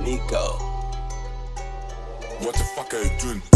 Nico. What the fuck are you doing?